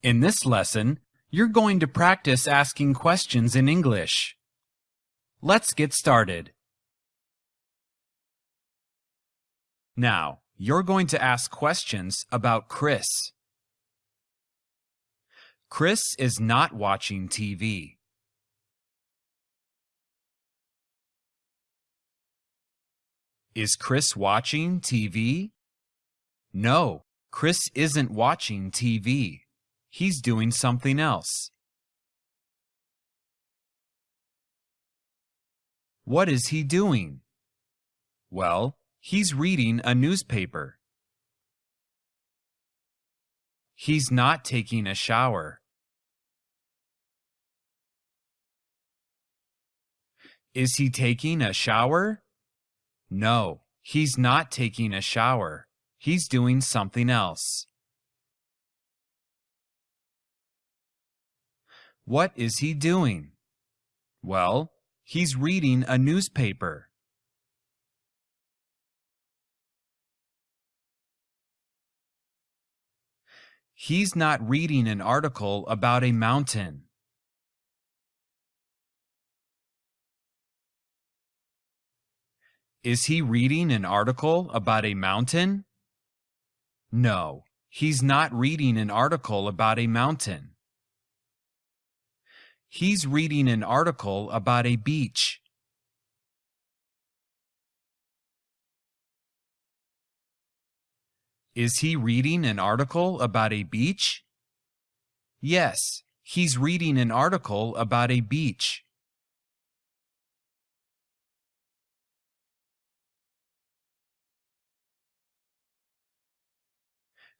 In this lesson, you're going to practice asking questions in English. Let's get started. Now, you're going to ask questions about Chris. Chris is not watching TV. Is Chris watching TV? No, Chris isn't watching TV. He's doing something else. What is he doing? Well, he's reading a newspaper. He's not taking a shower. Is he taking a shower? No, he's not taking a shower. He's doing something else. What is he doing? Well, he's reading a newspaper. He's not reading an article about a mountain. Is he reading an article about a mountain? No, he's not reading an article about a mountain. He's reading an article about a beach. Is he reading an article about a beach? Yes, he's reading an article about a beach.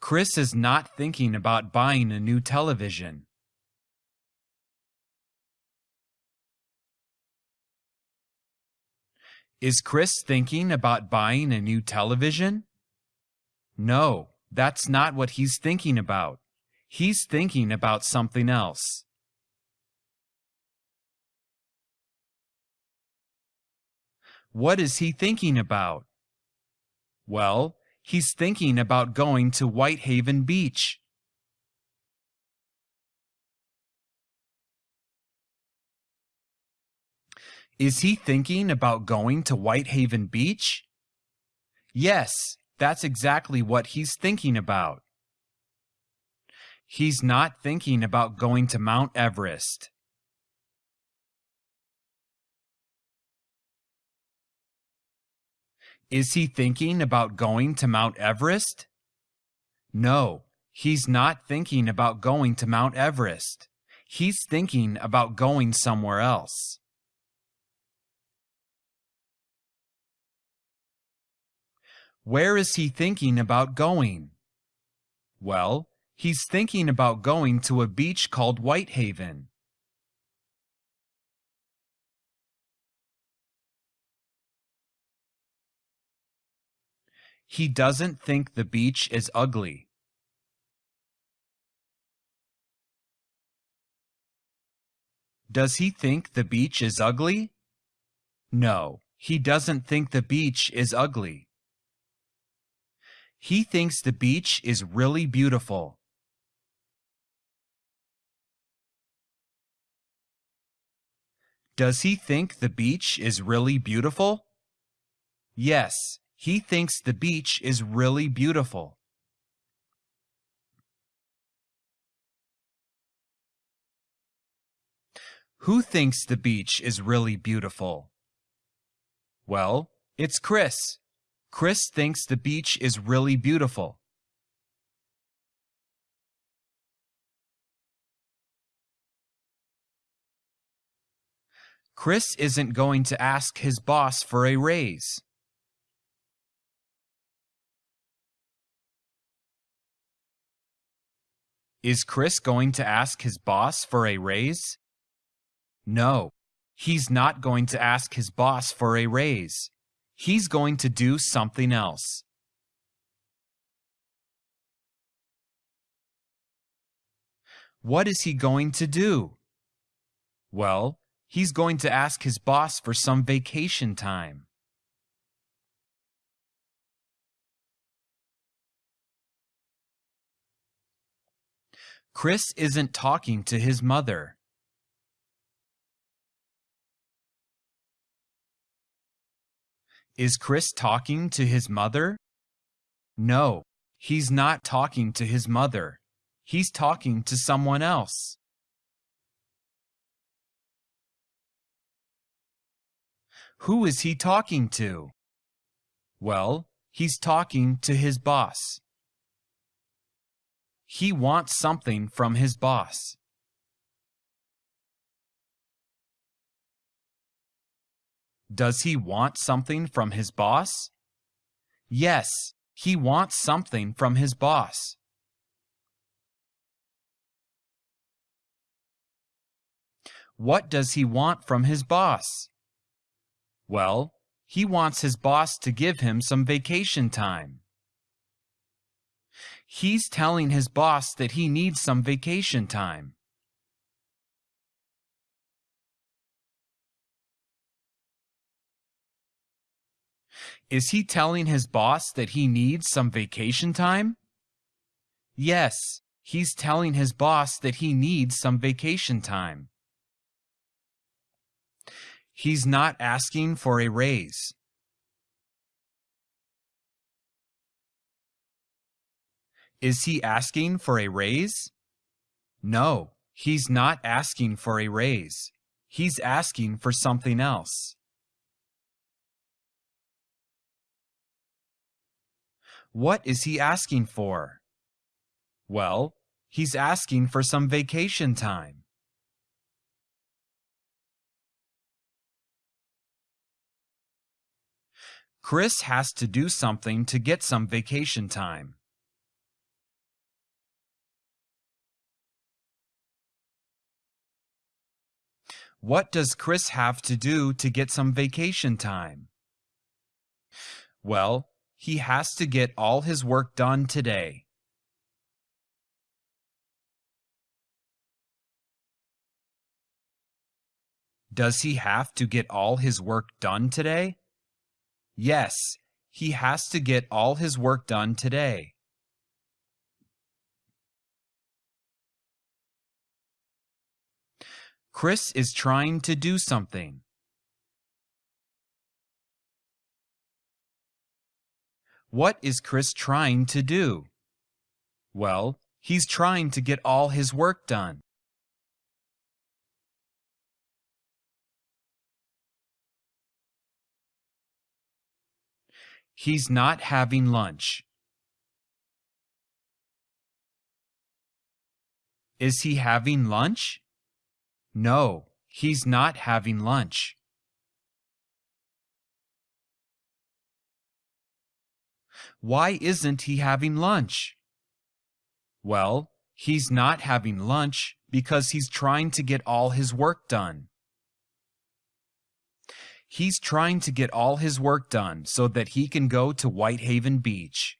Chris is not thinking about buying a new television. Is Chris thinking about buying a new television? No, that's not what he's thinking about. He's thinking about something else. What is he thinking about? Well, He's thinking about going to Whitehaven Beach. Is he thinking about going to Whitehaven Beach? Yes, that's exactly what he's thinking about. He's not thinking about going to Mount Everest. Is he thinking about going to Mount Everest? No, he's not thinking about going to Mount Everest. He's thinking about going somewhere else. Where is he thinking about going? Well, he's thinking about going to a beach called Whitehaven. He doesn't think the beach is ugly. Does he think the beach is ugly? No, he doesn't think the beach is ugly. He thinks the beach is really beautiful. Does he think the beach is really beautiful? Yes, he thinks the beach is really beautiful. Who thinks the beach is really beautiful? Well, it's Chris. Chris thinks the beach is really beautiful. Chris isn't going to ask his boss for a raise. Is Chris going to ask his boss for a raise? No, he's not going to ask his boss for a raise. He's going to do something else. What is he going to do? Well, he's going to ask his boss for some vacation time. Chris isn't talking to his mother. Is Chris talking to his mother? No, he's not talking to his mother. He's talking to someone else. Who is he talking to? Well, he's talking to his boss. He wants something from his boss. Does he want something from his boss? Yes, he wants something from his boss. What does he want from his boss? Well, he wants his boss to give him some vacation time. He's telling his boss that he needs some vacation time. Is he telling his boss that he needs some vacation time? Yes, he's telling his boss that he needs some vacation time. He's not asking for a raise. Is he asking for a raise? No, he's not asking for a raise. He's asking for something else. What is he asking for? Well, he's asking for some vacation time. Chris has to do something to get some vacation time. What does Chris have to do to get some vacation time? Well, he has to get all his work done today. Does he have to get all his work done today? Yes, he has to get all his work done today. Chris is trying to do something. What is Chris trying to do? Well, he's trying to get all his work done. He's not having lunch. Is he having lunch? No, he's not having lunch. Why isn't he having lunch? Well, he's not having lunch because he's trying to get all his work done. He's trying to get all his work done so that he can go to Whitehaven Beach.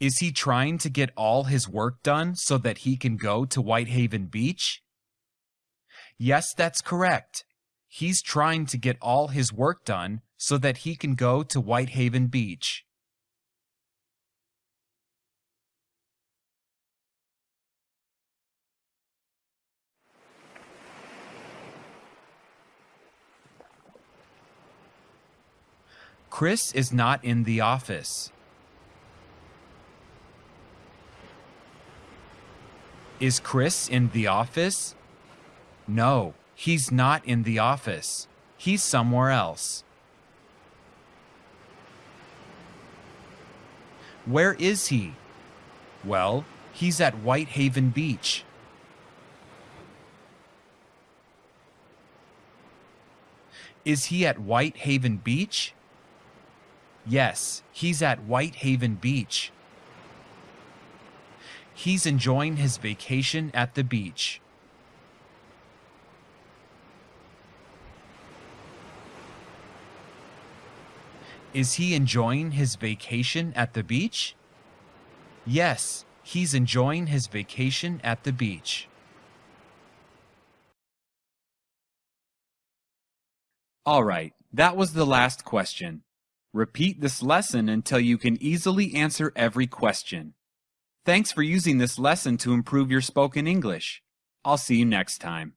Is he trying to get all his work done so that he can go to Whitehaven Beach? Yes, that's correct. He's trying to get all his work done so that he can go to Whitehaven Beach. Chris is not in the office. Is Chris in the office? No, he's not in the office. He's somewhere else. Where is he? Well, he's at Whitehaven Beach. Is he at Whitehaven Beach? Yes, he's at Whitehaven Beach. He's enjoying his vacation at the beach. Is he enjoying his vacation at the beach? Yes, he's enjoying his vacation at the beach. All right, that was the last question. Repeat this lesson until you can easily answer every question. Thanks for using this lesson to improve your spoken English. I'll see you next time.